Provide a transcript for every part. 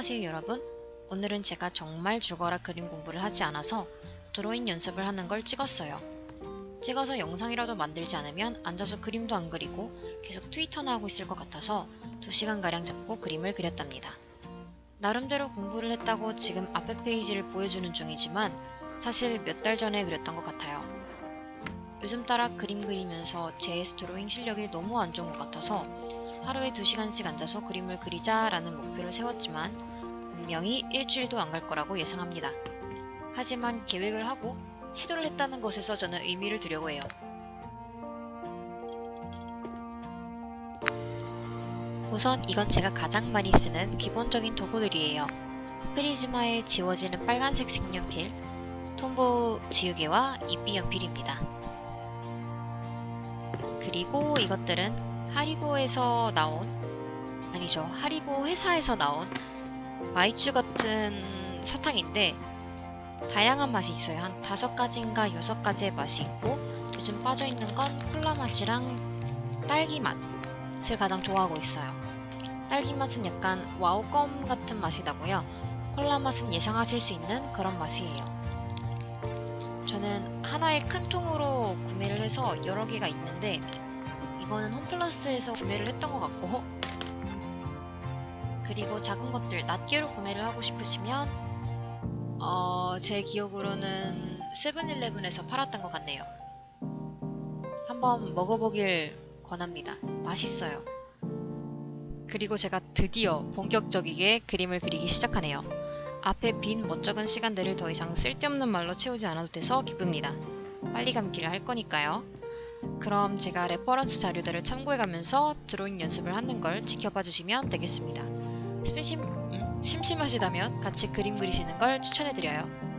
안녕하세요 여러분. 오늘은 제가 정말 죽어라 그림 공부를 하지 않아서 드로잉 연습을 하는 걸 찍었어요. 찍어서 영상이라도 만들지 않으면 앉아서 그림도 안 그리고 계속 트위터나 하고 있을 것 같아서 2시간가량 잡고 그림을 그렸답니다. 나름대로 공부를 했다고 지금 앞에 페이지를 보여주는 중이지만 사실 몇 달 전에 그렸던 것 같아요. 요즘 따라 그림 그리면서 JS 드로잉 실력이 너무 안 좋은 것 같아서 하루에 2시간씩 앉아서 그림을 그리자라는 목표를 세웠지만 분명히 일주일도 안 갈 거라고 예상합니다. 하지만 계획을 하고 시도를 했다는 것에서 저는 의미를 두려고 해요. 우선 이건 제가 가장 많이 쓰는 기본적인 도구들이에요. 프리즈마에 지워지는 빨간색 색연필, 톰보 지우개와 이비 연필입니다. 그리고 이것들은 하리보에서 나온 아니죠. 하리보 회사에서 나온 마이쮸 같은 사탕인데 다양한 맛이 있어요. 한 다섯 가지인가 여섯 가지의 맛이 있고 요즘 빠져있는 건 콜라 맛이랑 딸기 맛을 가장 좋아하고 있어요. 딸기 맛은 약간 와우껌 같은 맛이 나고요. 콜라 맛은 예상하실 수 있는 그런 맛이에요. 저는 하나의 큰 통으로 구매를 해서 여러 개가 있는데 이거는 홈플러스에서 구매를 했던 것 같고. 그리고 작은 것들 낱개로 구매를 하고 싶으시면 어, 제 기억으로는 세븐일레븐에서 팔았던 것 같네요. 한번 먹어보길 권합니다. 맛있어요. 그리고 제가 드디어 본격적이게 그림을 그리기 시작하네요. 앞에 빈 멋쩍은 시간들을 더 이상 쓸데없는 말로 채우지 않아도 돼서 기쁩니다. 빨리 감기를 할 거니까요 그럼 제가 레퍼런스 자료들을 참고해가면서 드로잉 연습을 하는 걸 지켜봐 주시면 되겠습니다. 심심, 음, 심심하시다면 같이 그림 그리시는 걸 추천해드려요.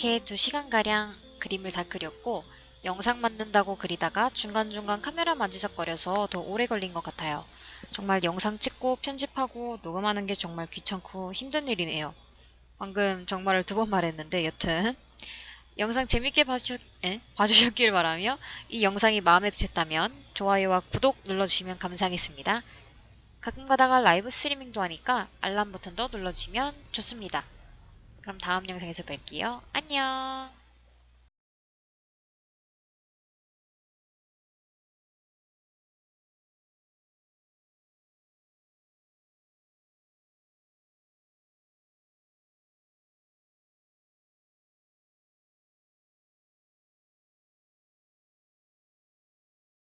이렇게 2시간가량 그림을 다 그렸고 영상 만든다고 그리다가 중간중간 카메라 만지작거려서 더 오래 걸린 것 같아요. 정말 영상 찍고 편집하고 녹음하는 게 정말 귀찮고 힘든 일이네요. 방금 정말을 두 번 말했는데 여튼 영상 재밌게 봐주, 에? 봐주셨길 바라며 이 영상이 마음에 드셨다면 좋아요와 구독 눌러주시면 감사하겠습니다. 가끔 가다가 라이브 스트리밍도 하니까 알람 버튼도 눌러주시면 좋습니다. 그럼 다음 영상에서 뵐게요. 안녕!